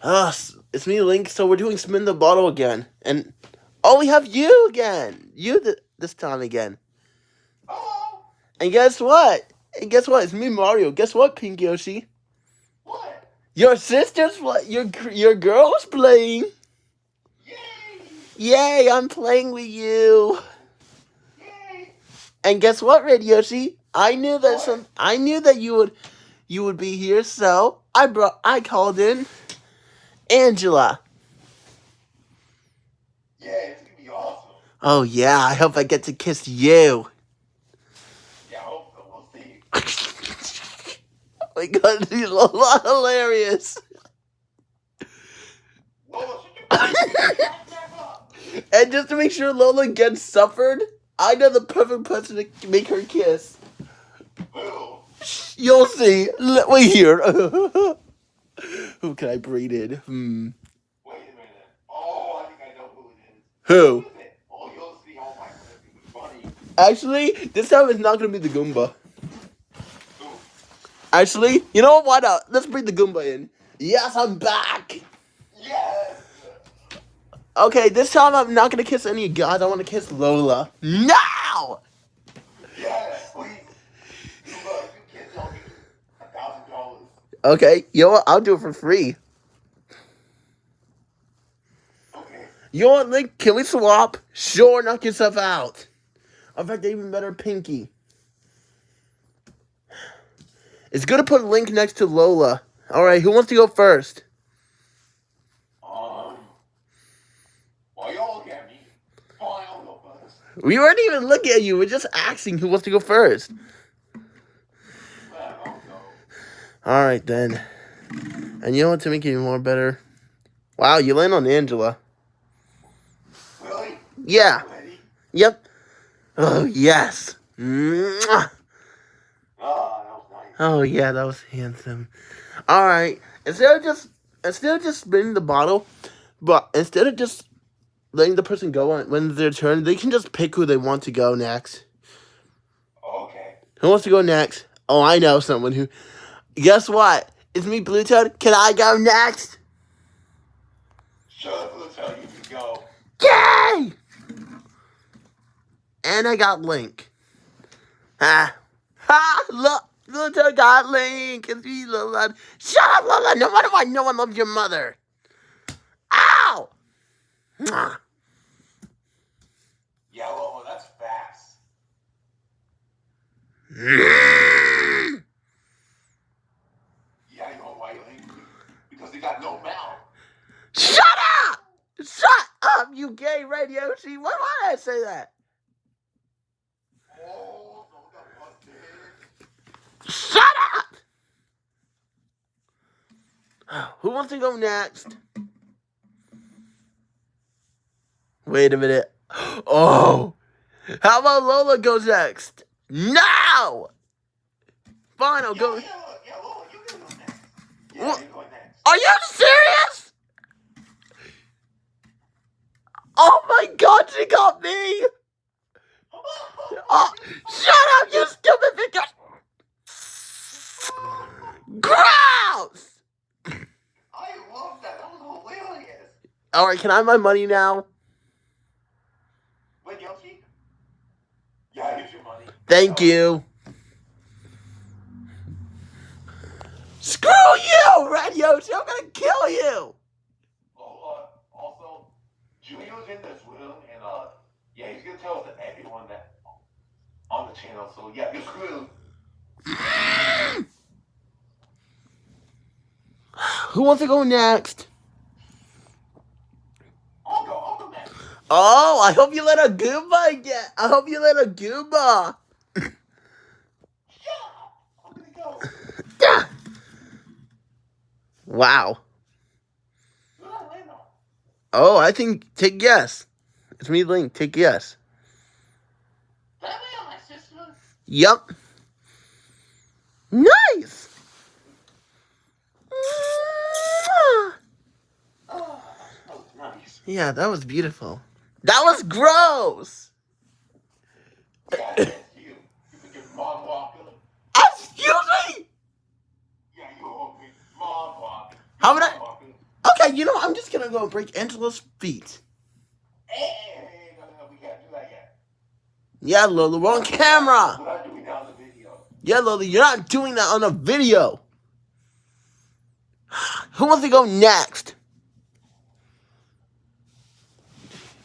Uh, it's me, Link. So we're doing spin the bottle again, and oh, we have you again. You th- this time again. Oh, And guess what? And guess what? It's me, Mario. Guess what, Pink Yoshi? what? Your sister's pla- your your girl's playing. Yay! Yay! I'm playing with you. Yay! And guess what, Red Yoshi? I knew that What? some. I knew that you would, you would be here. So I brought. I called in, Angela. Yeah, it's gonna be awesome. Oh yeah. I hope I get to kiss you. Yeah, I hope so. We'll see. oh my god, a lot hilarious. Lola, should you back that up? And just to make sure Lola gets suffered, I know the perfect person to make her kiss. You'll see. Wait here. Who can I breed in? Hmm. Wait a minute. Oh, I think I know who it is. Who? is it? Oh, you'll see. Oh my god, this is funny. Actually, this time it's not gonna be the Goomba. Who? Actually, you know what? Why not? Let's bring the Goomba in. Yes, I'm back. Yes! Okay, this time I'm not gonna kiss any guys. I want to kiss Lola. Now. Yes, please. You look, you kids owe me a thousand dollars. Okay, you know what? I'll do it for free. Okay. You know what, Link? Can we swap? Sure, knock yourself out. In fact, even better, Pinky. It's good to put Link next to Lola. All right, who wants to go first? Um. Well, you all look at me. Fine, I'll go first. We weren't even looking at you. We're just asking who wants to go first. Well, I'll go. All right then. And you know what to make it even more better? Wow, you land on Angela. Really? Yeah. Yep. Oh yes. Mwah. Ah, that was nice. Oh yeah, that was handsome. All right. Instead of just instead of just spinning the bottle, but instead of just letting the person go on when their turn, they can just pick who they want to go next. Okay. Who wants to go next? Oh, I know someone who. Guess what? It's me, Blue Toad. Can I go next? Shut up, let's tell you can go. Yay! And I got Link. Ah. Ha! Look! Blue Toad got Link. It's me, Lola. Shut up, Lola! No wonder why no one loves your mother. Ow! Mwah. Yeah, Lola, that's fast. Mm. Yeah, you know why you hate me? They got no mouth. Shut up! Shut up, you gay Red Yoshi. Why did I say that? Oh, Lola got busted. Shut up! Who wants to go next? Wait a minute. Oh! How about Lola goes next? No! Fine, I'll Yeah, go. yeah, yeah, Lola, you go next. Yeah, What? you're going next. Are you serious? Oh my god, she got me! Oh, shut up, you stupid bitch! Gross! I love that. That was hilarious. Alright, can I have my money now? Wait, Yoshi? Yeah, here's your money. Thank Oh, you. Screw you, Red Yoshi! I'm gonna kill you! Oh, uh, also, Junior's in this room, and, uh, yeah, he's gonna tell us everyone that on the channel, so yeah, you're screwed. Who wants to go next? I'll go, I'll go next. Oh, I hope you let a Goomba get. I hope you let a Goomba. Shut up. I'm gonna go. Yeah. Wow. Who did I land on? Oh, I think take yes. It's me, Link. Take yes. Did I land on my sister? Yup. Nice. Oh, that was nice. Yeah, that was beautiful. That was gross. Yeah, that's you. You can give mom walker. Excuse me. Yeah, you owe me mom walker. How would I- Okay, you know, I'm just gonna go break Angela's feet. Yeah, Lola, we're on camera. Yeah, Lola, you're not doing that on a video. Who wants to go next?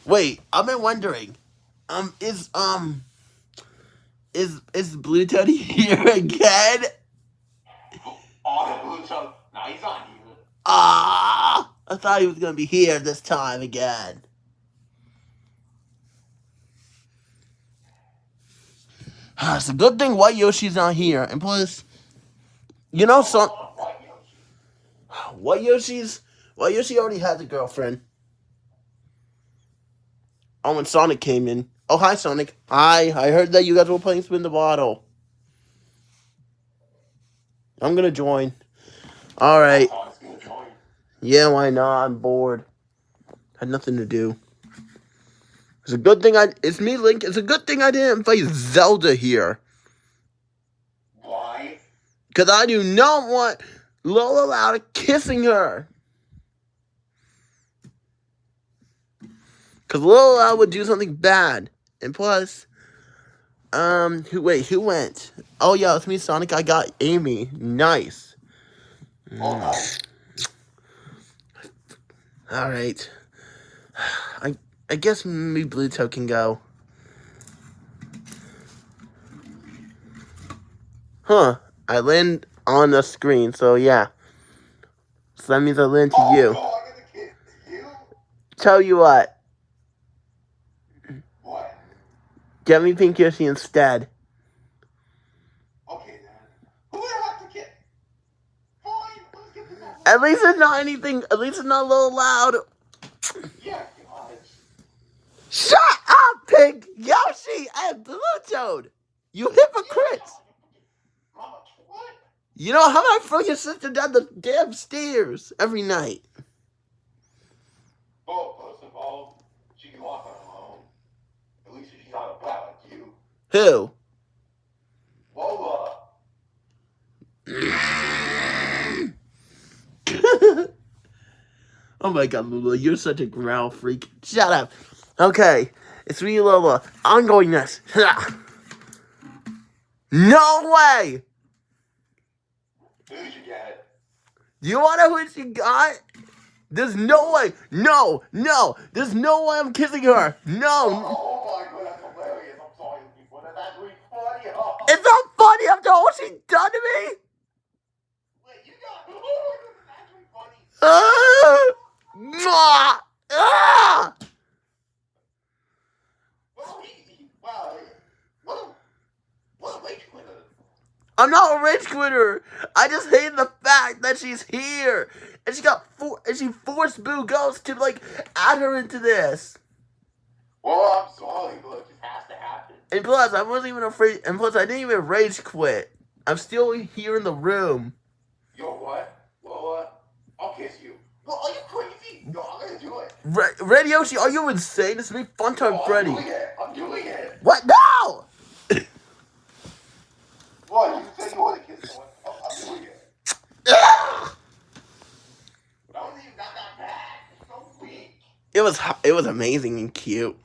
Wait, I've been wondering. Um, is um, is is Blue Toady here again? Oh, the blue show. Nah, he's on. Ah, I thought he was gonna be here this time again. It's a good thing White Yoshi's not here, and plus, you know, Oh, White Yoshi. White Yoshi's White Yoshi already has a girlfriend. Oh, when Sonic came in. Oh, hi, Sonic. Hi. I heard that you guys were playing Spin the Bottle. I'm gonna join. All right. Sonic's gonna join. Yeah, why not? I'm bored. Had nothing to do. It's a good thing I. It's me, Link. It's a good thing I didn't play Zelda here, Why? cause I do not want Lola Loud kissing her. Cause Lola would do something bad, and plus, um, who wait, who went? Oh yeah, it's me, Sonic. I got Amy. Nice. Oh, no. All right. I I guess maybe Blue Toad can go. Huh. I land on the screen, so yeah. So that means I land to Oh, you. I'm gonna you? Tell you what, What? get me Pink Yoshi instead. Okay, then. Who would I have to kiss? Fine, let's get this over At least it's not anything, at least it's not a little loud. Yeah. Shut up, Pink Yoshi and Blue Toad! You hypocrites! You know, how I throw your sister down the damn stairs every night? Well, first of all, she can walk on her own. At least she's not a brat like you. Who? Lola. oh my god, Lula, you're such a growl freak. Shut up. Okay, it's me, Lola. I'm going next. no way! Who did you get? You wanna know who she got? There's no way. No, no. There's no way I'm kissing her. No. Oh my god, that's hilarious. I'm sorry, people. That's actually funny. Oh, It's not funny after all she done to me. wait, you got. Oh my god, that's actually funny. Ah! Mwah! Ah! Well, he, he wow. What a, what a rage quitter. I'm not a rage quitter. I just hate the fact that she's here, and she got for and she forced Boo Ghost to like add her into this. Well, I'm sorry, but it just has to happen. And plus, I wasn't even afraid. And plus, I didn't even rage quit. I'm still here in the room. Yo, what? I'll kiss you. Well, are you crazy? No, I'm gonna do it. Re- Red Yoshi, are you insane? It's me, Funtime Oh, Freddy. I'm doing it. I'm doing it. What? No! What? You said you want to kiss someone. Oh, I'm doing it. Wasn't even that, that bad. It's so weak. It was it was amazing and cute.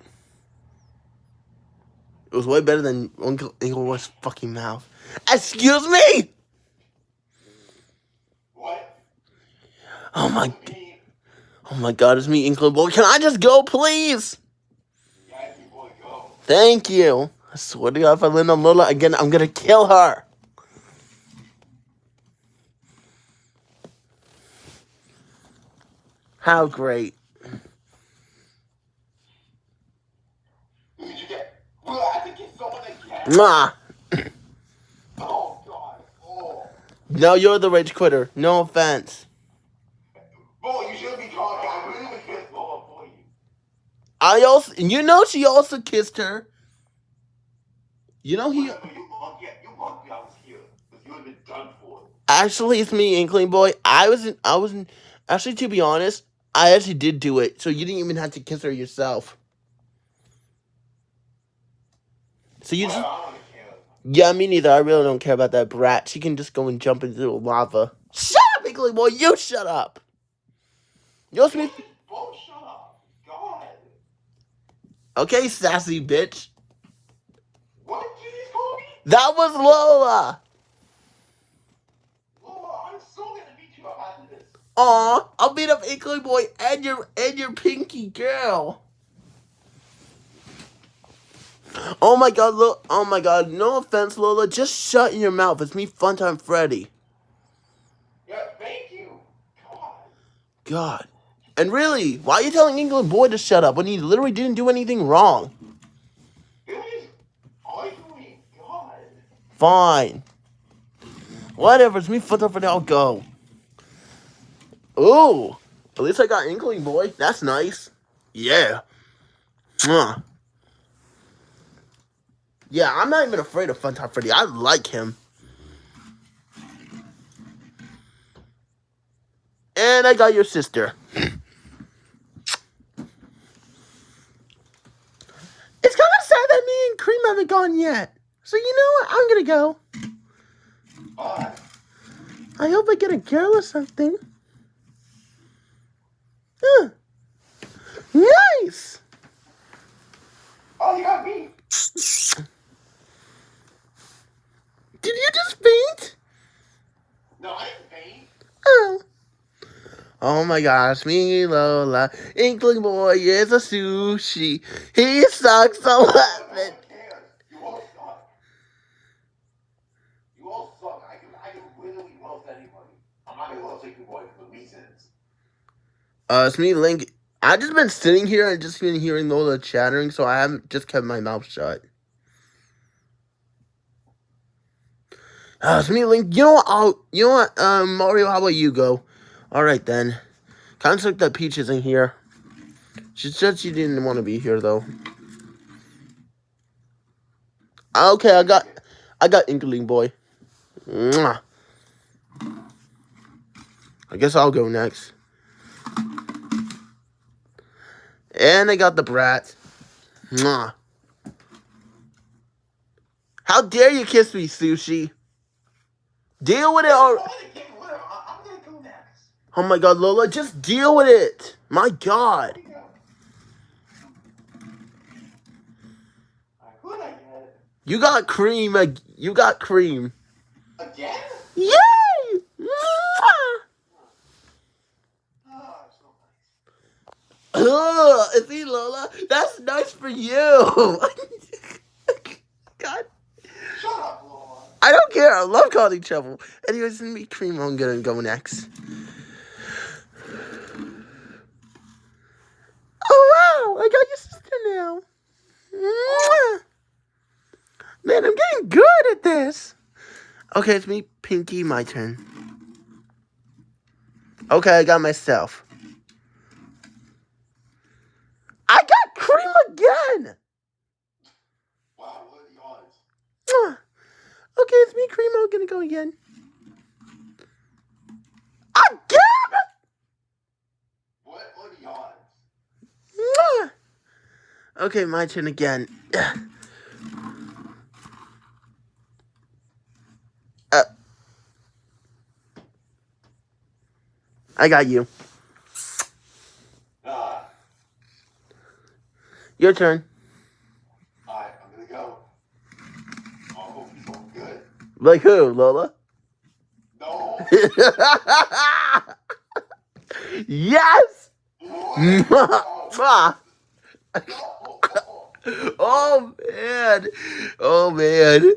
It was way better than Uncle Inglewood's fucking mouth. Excuse me! What? Oh my oh my god, it's me, Inkling Boy. Can I just go, please? Yeah, boy, go. Thank you. I swear to God, if I land on Lola again, I'm gonna kill her. How great. Who did you get? Well, I have to kiss someone again. Mwah. Oh, God. Oh. No, you're the rage quitter. No offense. Boy, you should be talking. I really would kiss Lola for you. I also, you know, she also kissed her. You know, he you lucky. You lucky I was here. You would have been done for. actually it's me, Inkling Boy. I wasn't. I wasn't. Actually, to be honest, I actually did do it. So you didn't even have to kiss her yourself. So you Well, just. I. Yeah, me neither. I really don't care about that brat. She can just go and jump into the lava. Shut up, Inkling Boy. You shut up. Yo. Both shut up. God. Okay, sassy bitch. What did you just call me? That was Lola. Lola, I'm so gonna beat you up after this. Aw, I'll beat up Inkling Boy and your and your pinky girl. Oh my god, look. Oh my god, no offense, Lola. Just shut your mouth. It's me, Funtime Freddy. Yeah, thank you. God. God. And really, why are you telling Inkling Boy to shut up when he literally didn't do anything wrong? Fine. Whatever, it's me, Funtime Freddy. I'll go. Ooh. At least I got Inkling Boy. That's nice. Yeah. Mwah. Yeah, I'm not even afraid of Funtime Freddy. I like him. And I got your sister. haven't gone yet. So you know what? I'm gonna go. Oh. I hope I get a girl or something. Huh. Nice! Oh, you got me! Did you just faint? No, I didn't faint. Oh. Oh my gosh, me Lola, Inkling Boy is a sushi. He sucks 11. Uh, it's me, Link. I just been sitting here and just been hearing Lola chattering, so I haven't just kept my mouth shut. Uh, it's me, Link. You know what? I'll, you know what? Um, Mario, how about you go? All right then. Kind of that Peach isn't here. She said she didn't want to be here though. Okay, I got, I got Inkling Boy. Mwah. I guess I'll go next. And I got the brat. Mwah. How dare you kiss me, Sushi? Deal with it or I'm gonna get rid of- I- I'm gonna go next. Oh my god, Lola, just deal with it. My god. Here we go. Alright, who did I get? You got cream. You got cream. Again? Yay! Mwah! Oh, nice. Ugh, Lola, that's nice for you. God, Shut up, Lola. I don't care. I love calling trouble. Anyways, let me cream. I'm gonna go next. Oh wow, I got your sister now. Mwah. Man, I'm getting good at this. Okay, it's me, Pinky. My turn. Okay, I got myself. I got cream again. Wow, what are the odds? Okay, it's me, cream. I'm gonna go again. Again. What are the odds? Okay, my turn again. Uh, I got you. Ah, Your turn. alright, I'm gonna go. I hope you feel good. Like who, Lola? No. yes! What? Mwah. No. oh man. Oh man.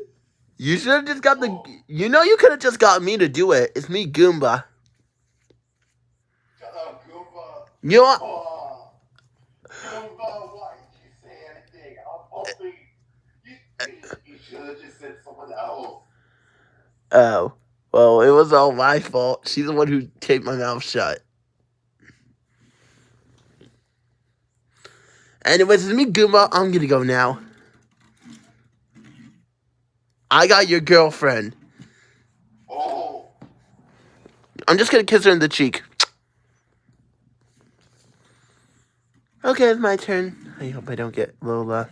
You should have just got the you know you could have just got me to do it. It's me, Goomba. Shut up, Goomba. You know what? Oh. Goomba, why did you say anything? I'm hoping you, you should have just else. Oh. Well, it was all my fault. She's the one who taped my mouth shut. Anyways, it's me, Goomba. I'm gonna go now. I got your girlfriend. Oh. I'm just gonna kiss her in the cheek. Okay, it's my turn. I hope I don't get Lola.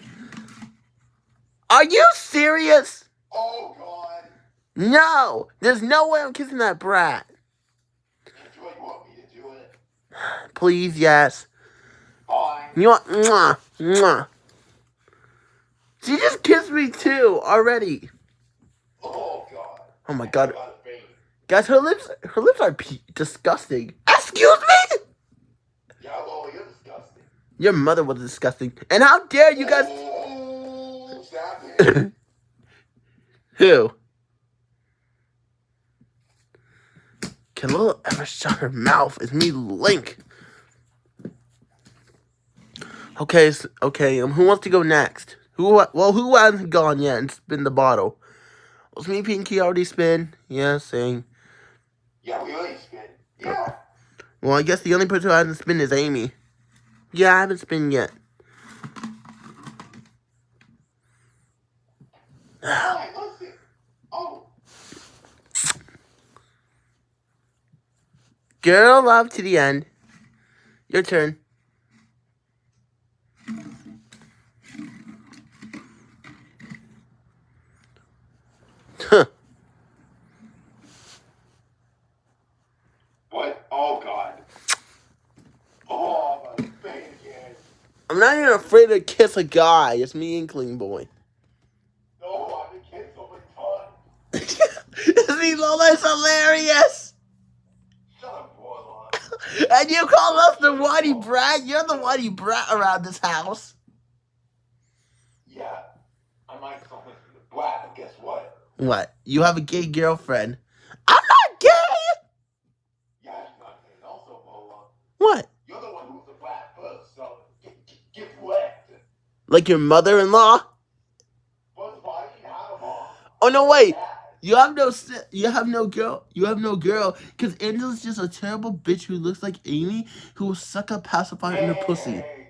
Are you serious? Oh, God. No! There's no way I'm kissing that brat. Do you want me to do it? please? Yes. Fine. You want mwah, mwah. She just kissed me too already. Oh god. Oh my god. I gotta faint. Guys, her lips her lips are disgusting. Excuse me? Yeah, Lola, you're disgusting. Your mother was disgusting. And how dare you guys oh, it. Who? Can Lola ever shut her mouth? It's me, Link. Okay, s okay. Um, who wants to go next? Who? Well, who hasn't gone yet and spin the bottle? Was me, Pinky already spin? Yeah, same. yeah, we already spin. Yeah. Well, I guess the only person who hasn't spin is Amy. Yeah, I haven't spin yet. Alright, listen. Oh. Girl love to the end. Your turn. Huh. What? Oh god. Oh, my face. I'm not even afraid to kiss a guy. It's me, Inkling Boy. No, I've been kissed so many times. See, Lola is hilarious. Shut up, Warlock. And you the whitey brat? You're the whitey brat around this house. Yeah. I might call it the black, but guess what? What? You have a gay girlfriend? I'm not gay. Yeah, it's not and also, Warlock. What? You're the one who was the black first, so get, get, wet. Like your mother-in-law? First of all, I didn't have them all. Oh no, wait. Dad. You have no you have no girl. You have no girl because Angela's just a terrible bitch who looks like Amy who will suck a pacifier in her pussy. Hey,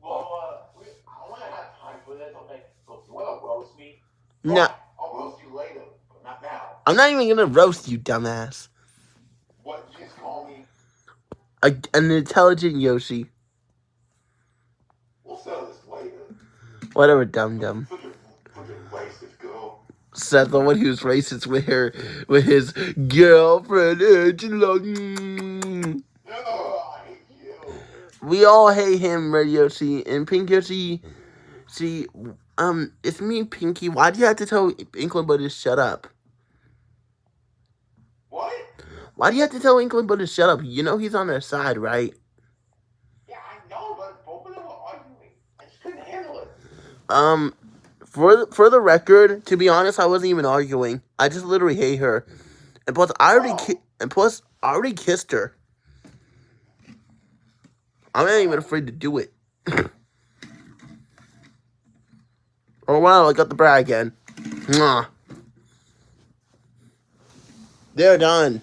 Well, uh, I want to have time for this, okay? So if you want to roast me, No, I'll roast you later, but not now. I'm not even gonna roast you, dumbass. What you just call me? A, an intelligent Yoshi. We'll settle this later. Whatever, dum dum. Such a freaking racist the one who's racist with her with his girlfriend Angela. Mm. Hate you. We all hate him, Red Yoshi and Pink Yoshi. See, um, it's me, Pinky. Why do you have to tell Inkling Boy to shut up? What? Why do you have to tell Inkling Boy to shut up? You know he's on their side, right? Yeah, I know, but both of them were arguing. I just couldn't handle it. Um, for for the record, to be honest, I wasn't even arguing. I just literally hate her, and plus, I already and plus, I already kissed her. I'm not even afraid to do it. oh wow, I got the bra again. Mwah. They're done.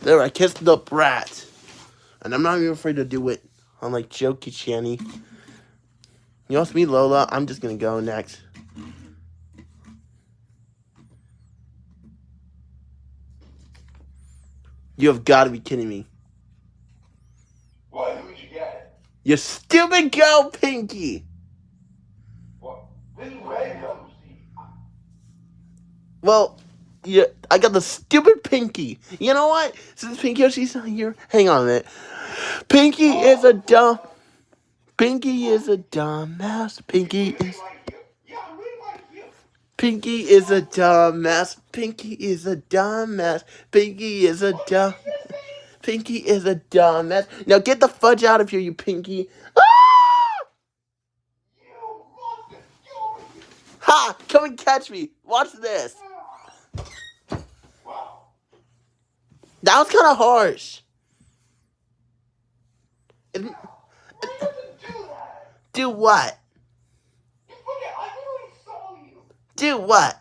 There, I kissed the brat, and I'm not even afraid to do it. Unlike Jokey Channy. You know, it's me, Lola. I'm just gonna go next. You have got to be kidding me. What? Who'd you get? You stupid girl, Pinky. What? This is red Well, yeah, I got the stupid Pinky. You know what? Since Pinky oh, Yoshi's not here, hang on a minute. Pinky is a oh. dumb. Pinky is a dumbass. Pinky is. Pinky is a dumbass. Pinky is a dumbass. Pinky is a dumb. Pinky is a dumbass. Now get the fudge out of here, you Pinky. Ah! Ha! Come and catch me. Watch this. That was kind of harsh Why did you do that? Do what? You I saw you. Do what?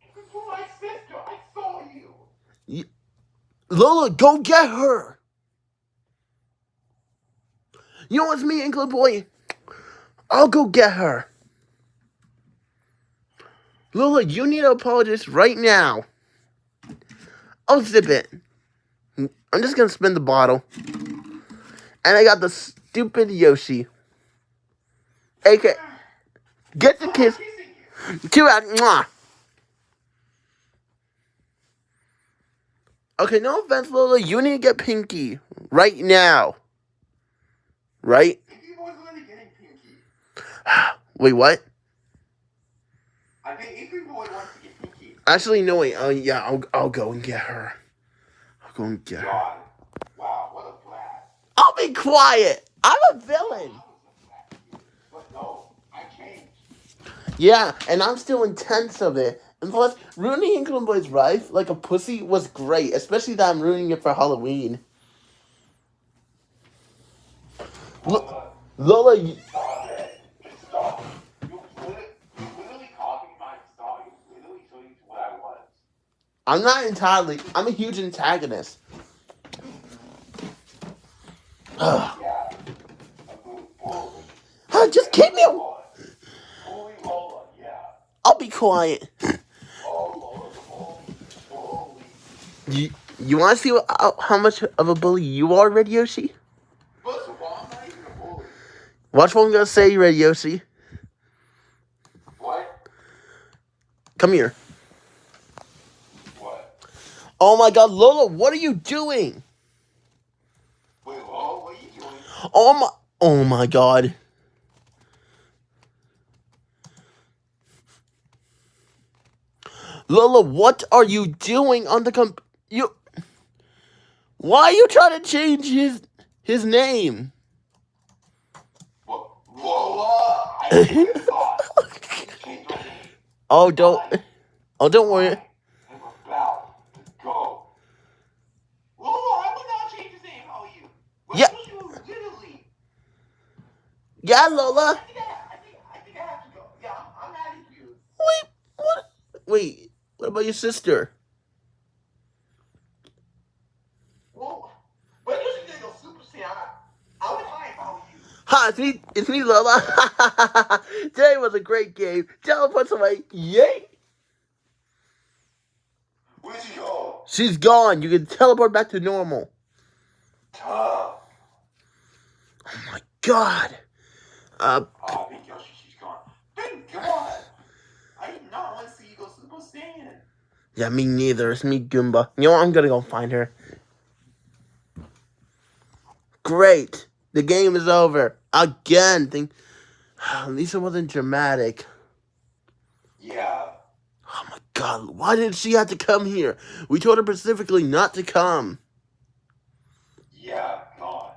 This is my sister. I saw you. Lola, go get her. You know what's me, Inkling Boy? I'll go get her. Lola, you need to apologize right now. I'll zip it. I'm just gonna spin the bottle. And I got the stupid Yoshi. AK. Get the kiss. Too. Mwah. Okay, no offense, Lola. You need to get Pinky. right now. Right? Pinky Boy's really getting Pinky. Wait, what? I think Pinky Boy wants to get Pinky. Actually, no, wait. Oh, yeah, I'll, I'll go and get her. I'll go and get her. Wow, what a blast. I'll be quiet. I'm a villain. I was a blast. But no, I changed. Yeah, and I'm still intense of it. And plus, ruining Inkling Boy's life like a pussy was great, especially that I'm ruining it for Halloween. Lola, you-. I'm not entirely. I'm a huge antagonist. Ugh. Just keep me. a- Bully Lola, yeah. I'll be quiet. Oh, Lola the bully. Bully. You, you want to see what, how, how much of a bully you are, Red Yoshi? First of all, I'm not even a bully. Watch what I'm gonna say, Red Yoshi. What? Come here. What? Oh my God, Lola, what are you doing? Wait, Lola, what are you doing? Oh my, oh my God. Lola, what are you doing on the comp? You. Why are you trying to change his his name? Lola! I thought. Change your name. Oh, don't. Oh, don't worry. I'm about to go. Lola, I would not change his name. How are you? What Yeah. was you literally? Yeah, Lola. I think I, I think I think I have to go. Yeah, I'm, I'm mad. Wait, what? Wait, what about your sister? Whoa. When you should go Super Saiyan, I, would I were you. Hi, it's me, it's me, Lola. Today was a great game. Teleports away. Yay! Where'd you go? She's gone. You can teleport back to normal. Tough. Oh my god. Uh, Oh, Big Yoshi, she's gone. Thank God. I did not want to see you go Super Saiyan. Yeah, me neither. It's me, Goomba. You know what? I'm gonna go find her. Great. The game is over. Again. Think. At least it wasn't dramatic. Yeah. Oh my god, why did she have to come here? We told her specifically not to come. Yeah, gosh.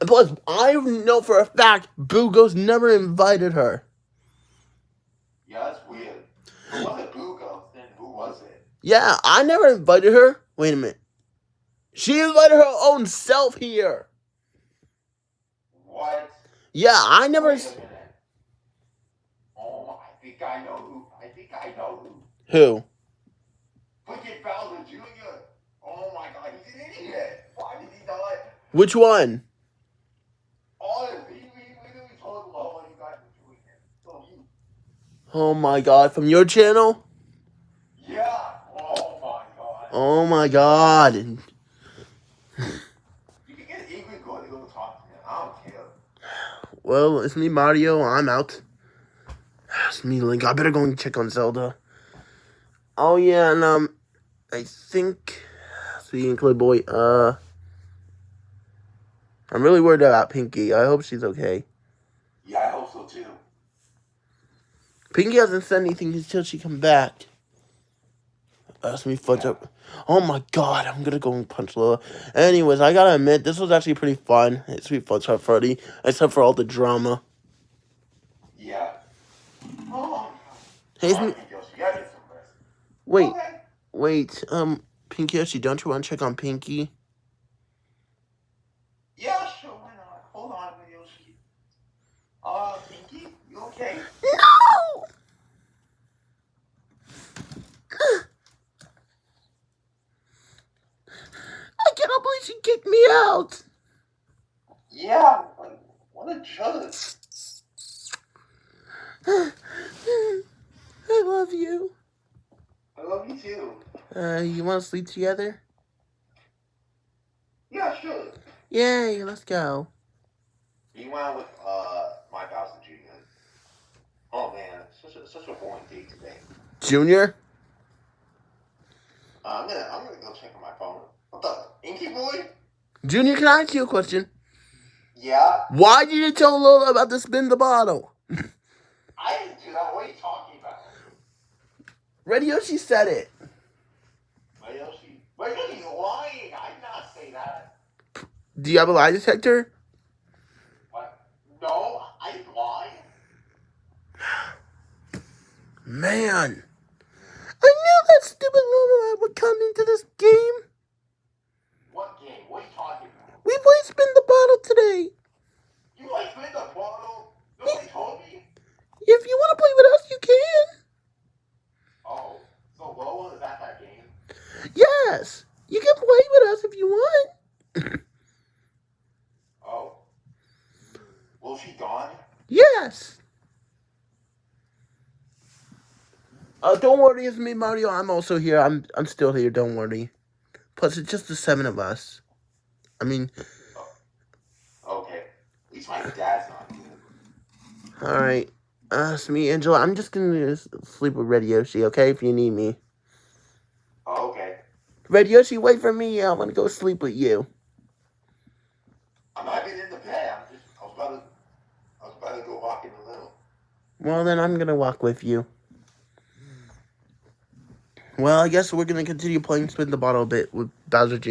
And plus, I know for a fact Boo Ghost never invited her. Yeah, that's weird. Who was it Boo Ghost? Then who was it? Yeah, I never invited her. Wait a minute. She invited her own self here. What? Yeah, I never. Wait s- a. Oh, I think I know who. I think I know who. Who? Wicked Bowser Jr. Oh my god, he's an idiot. Why did he not? Which one? Oh, he, he literally told Lola you guys were doing it. So he, Oh my god, from your channel? yeah. Oh my god. Oh my god. You can get Ingrid going to go talk to him. I don't care. Well, it's me, Mario. I'm out. It's me, Link. I better go and check on Zelda. Oh yeah, and um, I think speaking of Clay Boy, uh, I'm really worried about Pinky. I hope she's okay. Yeah, I hope so too. Pinky hasn't said anything until she come back. That's me fudge up. Oh my god, I'm gonna go and punch Lola. Anyways, I gotta admit, this was actually pretty fun. It's Sweet Fudge Hut Freddy, except for all the drama. Yeah. Oh. Hey, it's Come me- on, Yoshi, you gotta get some rest. wait, Okay. wait, um, Pinky, actually, don't you want to check on Pinky? Yeah, sure. Why not? Hold on, Yoshi. Uh, Pinky, you okay? No! I cannot believe she kicked me out. Yeah. Like, what a jerk. I love you. I love you too. Uh, you want to sleep together? Yeah, sure. Yay, let's go. You went with uh my Bowser Jr. Oh man, such a such a boring day today. Junior? Uh, I'm gonna I'm gonna go check on my phone. What the Inky boy? Junior, can I ask you a question? Yeah, Why did you tell Lola about to spin the bottle? I didn't do that. What are you talking about? Radio, she said it. Wait, Yoshi. Wait, Yoshi's lying. I did not say that. Do you have a lie detector? What? No, I didn't lie. Man. I knew that stupid Lola would come into this game. What game? What are you talking about? We played spin the bottle today. You like spin the bottle? Nobody told me. If you want to play with us, you can. Oh, so Lola is at that game? Yes. You can play with us if you want. Oh. Well, she gone? Yes. Oh, don't worry, it's me, Mario. I'm also here. I'm I'm still here. Don't worry. Plus, it's just the seven of us. I mean, Okay. At least my dad's not here. all right. Uh, it's me, Angela. I'm just gonna sleep with Red Yoshi, okay? If you need me, Oh, okay. Red Yoshi, wait for me. I want to go sleep with you. I'm not even in the bed. I'm just, I was about to, I was about to go walk in a little. Well, then I'm gonna walk with you. Well, I guess we're gonna continue playing Spin the Bottle a bit with Bowser Jr.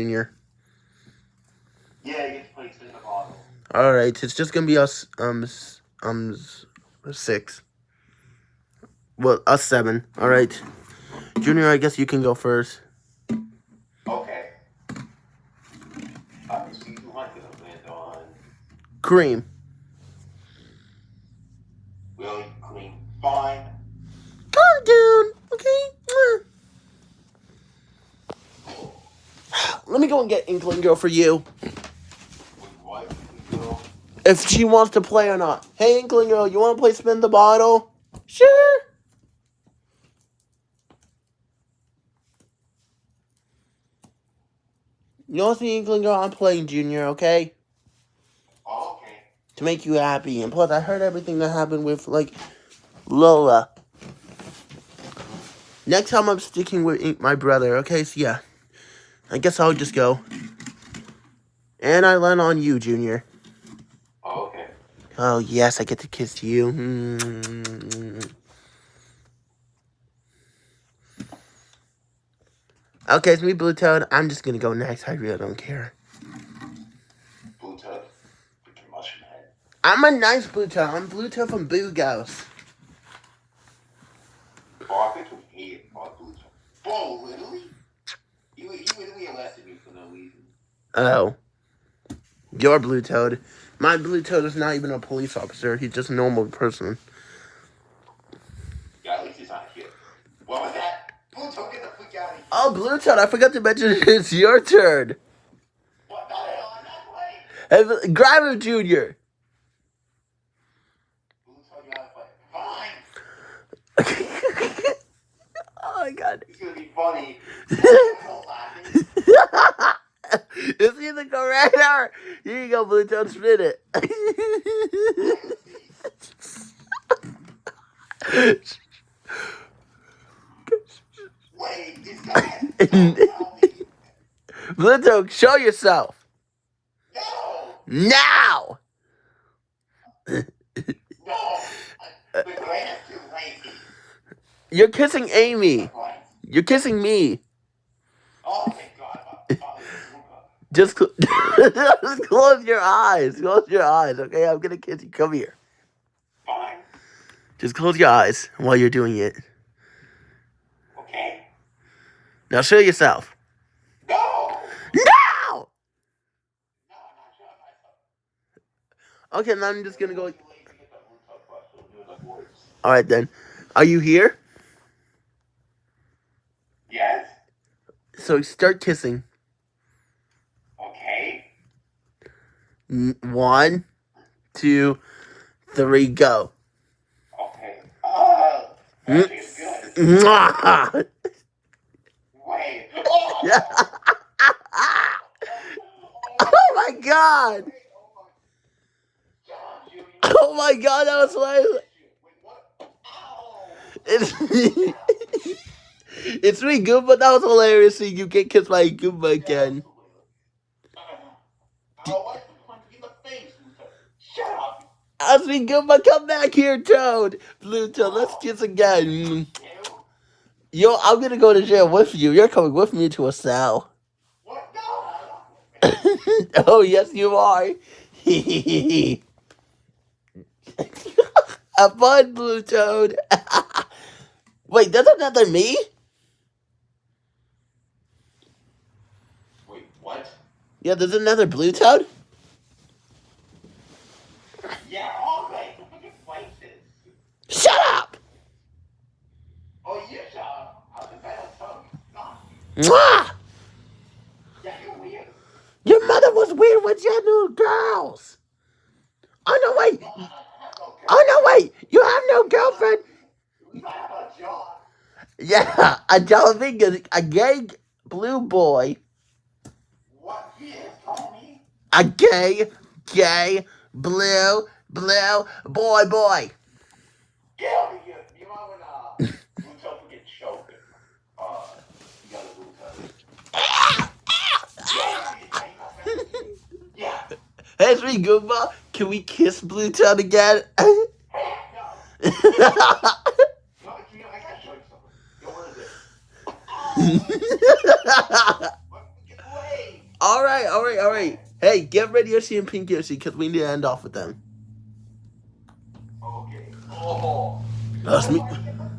Yeah, you get to play spin the bottle. All right, it's just gonna be us, um, um, six. Well, us seven. All right, Junior. I guess you can go first. Okay. Uh, so you want to land on Cream. Willie Queen. Fine. Calm down, okay? Mwah. Let me go and get Inkling Girl for you. If she wants to play or not. Hey, Inkling Girl, you want to play Spin the Bottle? Sure. You know see, Inkling Girl, I'm playing Junior, okay? Oh, okay. To make you happy. And plus, I heard everything that happened with, like, Lola. Next time I'm sticking with my brother, okay? So, yeah. I guess I'll just go. And I land on you, Junior. Oh, okay. Oh, yes, I get to kiss you. Mm. Okay, it's me, Blue Toad. I'm just gonna go next. I really don't care. Blue Toad. Mushroom head. I'm a nice Blue Toad. I'm Blue Toad from Boo Ghost. Oh, I think we hate oh, Blue Toad. Whoa, literally? You, you literally arrested me for no reason. Oh. Your Blue Toad. My Blue Toad is not even a police officer. He's just a normal person. Yeah, at least he's not here. What was that? Blue Toad, get the freak out of here. Oh, Blue Toad, I forgot to mention it's your turn. What the hell? I'm not playing. Grab him, Junior. Blue Toad, you play. Fine. oh my god. It's gonna be funny. It's either correct or here you go, Blue Toad, spin it. Blue Toad, show yourself No! now. The. You're kissing Amy. You're kissing me. Oh, Just, cl- just close your eyes. Close your eyes, okay? I'm gonna kiss you. Come here. Fine. Just close your eyes while you're doing it. Okay. Now show yourself. No! No! No, I'm not showing myself. Okay, now I'm just gonna go. Too lazy to get the blue toe brush, so do it like. All right then. Are you here? Yes? So start kissing. Okay. N- One, two, three, go. Okay. Uh, Mm. that feels good. Wait. Oh! Oh my god! Oh my god, that was hilarious. Wait, what? Ow! It's, it's me, Goomba. That was hilarious seeing you get kissed by a Goomba again. Oh, why you punch me in the face, Luther? Shut up. As we go, but come back here, Toad. Blue Toad, let's kiss again. Yo, I'm gonna go to jail with you. You're coming with me to a cell. What? Oh, yes, you are. Have fun, Blue Toad. Wait, that's another me? Wait, what? Yeah, there's another Blue Toad? Yeah, all right. Fucking places. Shut up! Oh, you shut up. I was about to tell you. Stop. Mm. Mwah! Weird. Your mother was weird with your new girls. Oh, no, wait. Oh, no, wait. You have no girlfriend. You might have a job. Yeah, a dolphin, a, gay blue boy, What? You just told me? a gay, gay, blue, blue boy, boy. Get over here. You know when uh, Luto would get choked? Uh, you gotta Luto. Yeah. Sweet Goomba, can we kiss Blue Toad again? All right, all right, all right. Hey, get Red Yoshi and Pink Yoshi because we need to end off with them. Okay. Oh. That's me.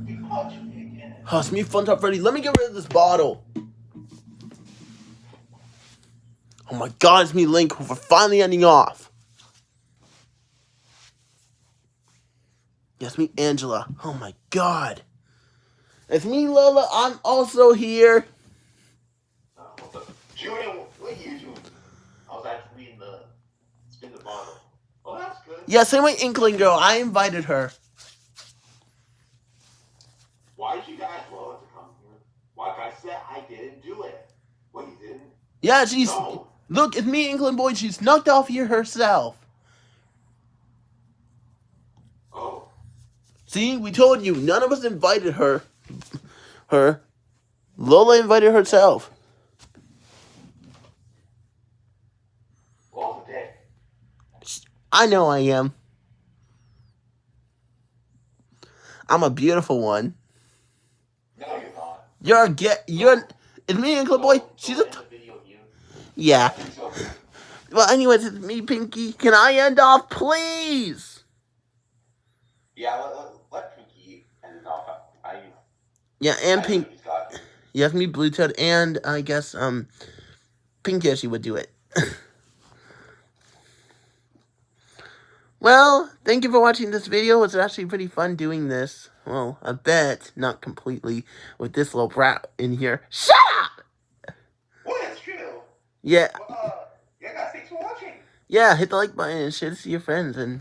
Me it's me, Funtime Freddy. Let me get rid of this bottle. Oh my god, it's me, Link. We're finally ending off. Yes, me, Angela. Oh my god. It's me, Lola. I'm also here. Uh? Julian, what are you doing? I was actually in the spin the bottle. Oh, that's good. Yeah, same way Inkling Girl. I invited her. Why did you guys want to come here? Like I said, I didn't do it. What you didn't? Yeah, she's. No. Look, it's me, Inkling Boy. She snuck off here herself. Oh. See, we told you. None of us invited her. Her. Lola invited herself. Well. I know I am. I'm a beautiful one. No, you're not. You're a get. You're. It's me, Inkling Boy. She's a. End the video here. Yeah. Well, anyways, it's me, Pinky. Can I end off, please? yeah, let, let, let Pinky end off. I, Yeah, and I Pink. it. Yes, me, Blue Toad, and I guess um, Pink Yoshi would do it. well, thank you for watching this video. It's actually pretty fun doing this. Well, a bit, not completely, with this little brat in here. Shut up! Well, that's true. Yeah, Well, uh, yeah, guys, thanks for watching. yeah. Hit the like button and share this to your friends and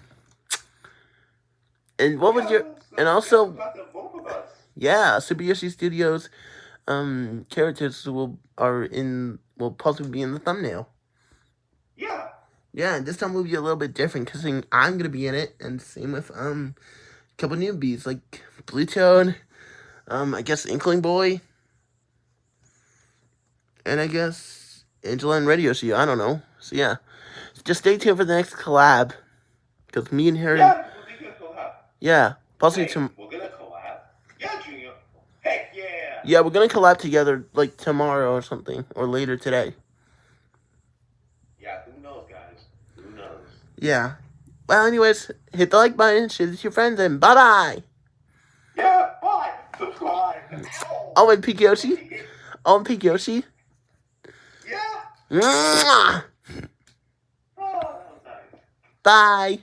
and what was Yeah, your so and also about the both of us. yeah Super Yoshi Studios um characters will are in will possibly be in the thumbnail. Yeah. Yeah, and this time will be a little bit different because I'm gonna be in it, and same with um a couple newbies like Blue Toad, um I guess Inkling Boy, and I guess Angela and Radio Yoshi. I don't know. So yeah, just stay tuned for the next collab because me and Harry. yeah, Yeah, we're gonna collab. possibly Hey, tom- we're gonna collab. Yeah, Junior. Heck yeah. yeah we're gonna collab together like tomorrow or something or later today. Yeah, who knows, guys? Who knows? Yeah. Well, anyways, hit the like button, share this with your friends, and bye bye. Yeah, bye. Subscribe. Oh, and Yoshi. Oh, and Pink Yoshi. Yeah. Mwah! Oh, that was nice. Bye.